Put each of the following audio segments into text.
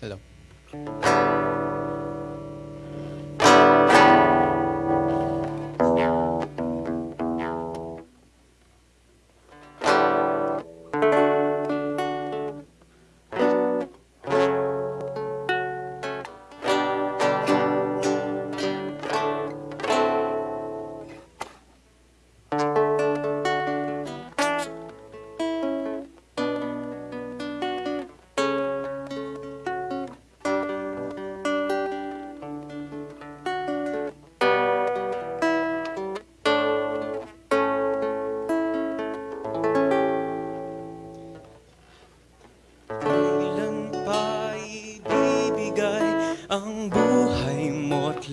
Hello.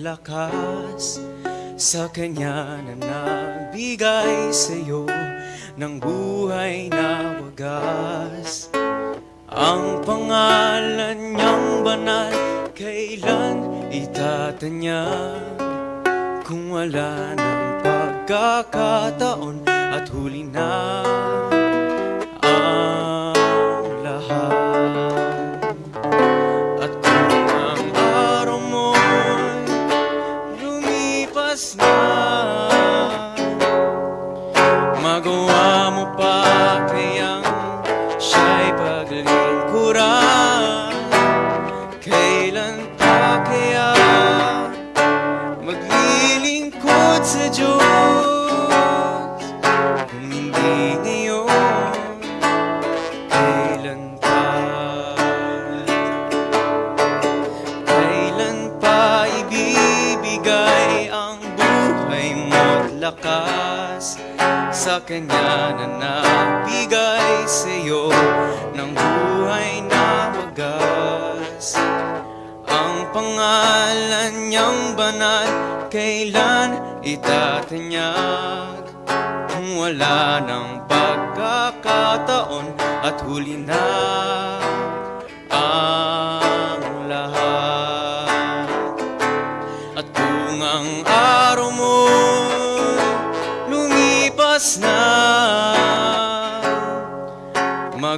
Lakas sa kanya na nagbigay sa'yo ng buhay na wagas? Ang pangalan niyang banal, kailan itatanyag? Kung wala ng pagkakataon at huli na lumipas na Magawa mo pa kayang siya'y paglingkuran. Kailan pa kaya maglilingkod sa Diyos? Kung hindi lakas Sa kanya na nagbigay sa'yo ng buhay na wagas Ang pangalan niyang banal Kailan itatanyag? Kung wala ng pagkakataon At huli na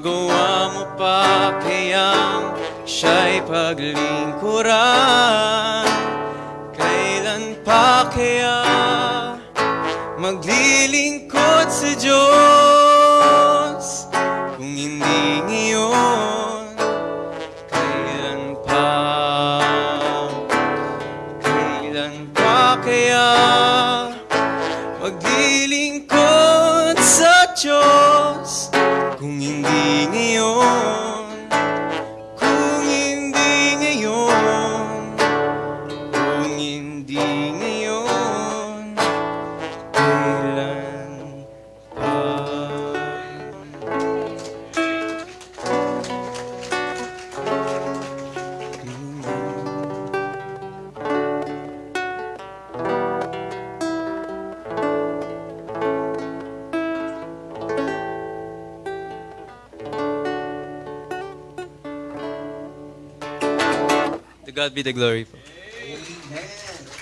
Magawa mo pa kayang siya'y paglingkuran. Kailan pa kaya maglilingkod sa Diyos? Kung hindi ngayon Kailan pa? Kailan pa kaya Maglilingkod sa Diyos To God be the glory. Amen.